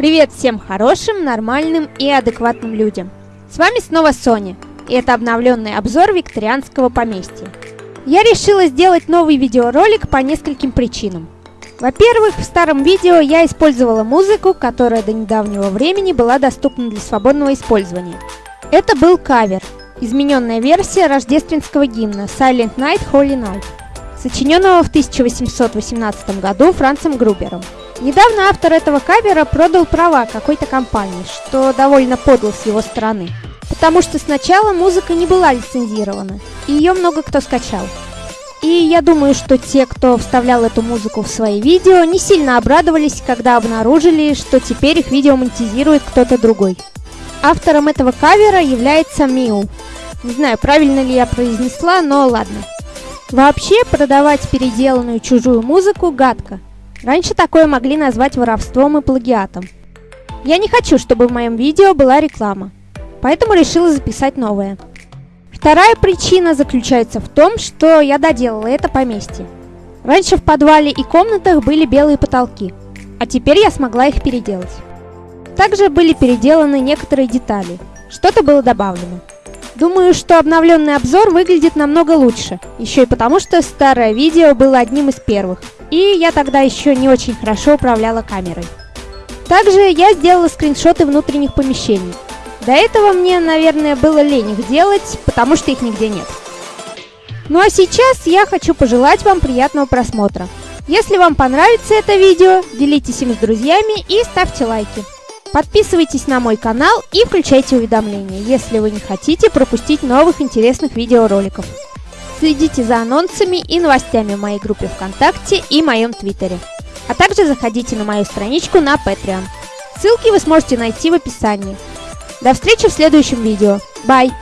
Привет всем хорошим, нормальным и адекватным людям. С вами снова Соня, и это обновленный обзор викторианского поместья. Я решила сделать новый видеоролик по нескольким причинам. Во-первых, в старом видео я использовала музыку, которая до недавнего времени была доступна для свободного использования. Это был кавер, измененная версия рождественского гимна Silent Night, Holy Night, сочиненного в 1818 году Францем Грубером. Недавно автор этого кавера продал права какой-то компании, что довольно подло с его стороны. Потому что сначала музыка не была лицензирована, и ее много кто скачал. И я думаю, что те, кто вставлял эту музыку в свои видео, не сильно обрадовались, когда обнаружили, что теперь их видео монетизирует кто-то другой. Автором этого кавера является Миу. Не знаю, правильно ли я произнесла, но ладно. Вообще, продавать переделанную чужую музыку гадко. Раньше такое могли назвать воровством и плагиатом. Я не хочу, чтобы в моем видео была реклама, поэтому решила записать новое. Вторая причина заключается в том, что я доделала это поместье. Раньше в подвале и комнатах были белые потолки, а теперь я смогла их переделать. Также были переделаны некоторые детали, что-то было добавлено. Думаю, что обновленный обзор выглядит намного лучше, еще и потому, что старое видео было одним из первых, и я тогда еще не очень хорошо управляла камерой. Также я сделала скриншоты внутренних помещений. До этого мне, наверное, было лень их делать, потому что их нигде нет. Ну а сейчас я хочу пожелать вам приятного просмотра. Если вам понравится это видео, делитесь им с друзьями и ставьте лайки. Подписывайтесь на мой канал и включайте уведомления, если вы не хотите пропустить новых интересных видеороликов. Следите за анонсами и новостями в моей группе ВКонтакте и моем Твиттере. А также заходите на мою страничку на Patreon. Ссылки вы сможете найти в описании. До встречи в следующем видео. Бай!